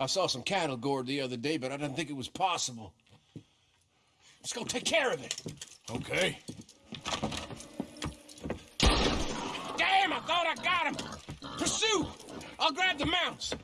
I saw some cattle gored the other day, but I didn't think it was possible. Let's go take care of it. Okay. Damn, I thought I got him. Pursue! I'll grab the mounts.